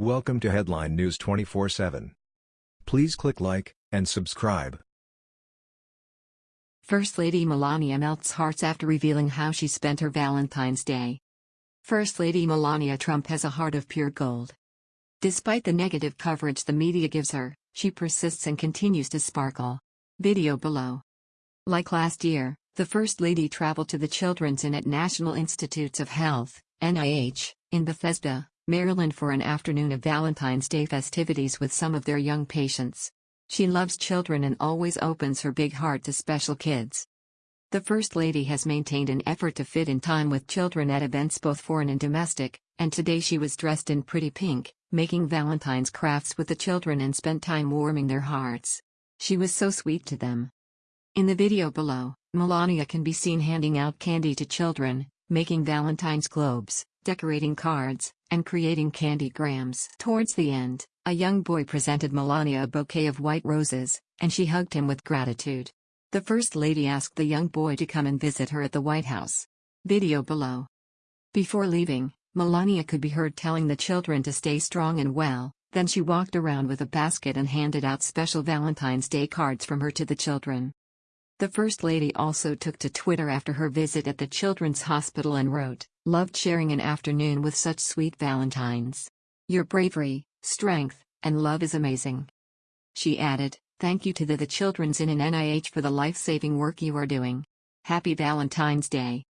Welcome to Headline News 24/7. Please click like and subscribe. First Lady Melania melts hearts after revealing how she spent her Valentine's Day. First Lady Melania Trump has a heart of pure gold. Despite the negative coverage the media gives her, she persists and continues to sparkle. Video below. Like last year, the First Lady traveled to the Children's Inn at National Institutes of Health, NIH, in Bethesda, Maryland for an afternoon of Valentine's Day festivities with some of their young patients. She loves children and always opens her big heart to special kids. The First Lady has maintained an effort to fit in time with children at events both foreign and domestic, and today she was dressed in pretty pink, making Valentine's crafts with the children and spent time warming their hearts. She was so sweet to them. In the video below, Melania can be seen handing out candy to children, making Valentine's globes, decorating cards, and creating candy grams. Towards the end, a young boy presented Melania a bouquet of white roses, and she hugged him with gratitude. The First Lady asked the young boy to come and visit her at the White House. Video below. Before leaving, Melania could be heard telling the children to stay strong and well, then she walked around with a basket and handed out special Valentine's Day cards from her to the children. The First Lady also took to Twitter after her visit at the Children's Hospital and wrote, Loved sharing an afternoon with such sweet Valentines. Your bravery, strength, and love is amazing. She added, Thank you to the, the Children's Inn at NIH for the life saving work you are doing. Happy Valentine's Day.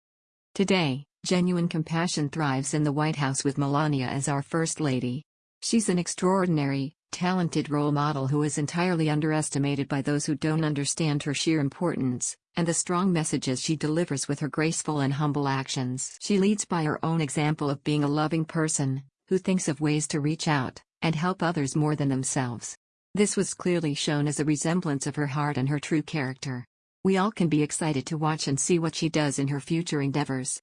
Today, genuine compassion thrives in the White House with Melania as our First Lady. She's an extraordinary, talented role model who is entirely underestimated by those who don't understand her sheer importance, and the strong messages she delivers with her graceful and humble actions. She leads by her own example of being a loving person, who thinks of ways to reach out and help others more than themselves. This was clearly shown as a resemblance of her heart and her true character. We all can be excited to watch and see what she does in her future endeavors.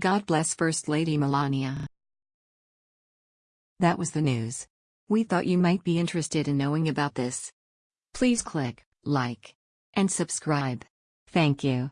God bless First Lady Melania. That was the news. We thought you might be interested in knowing about this. Please click like and subscribe. Thank you.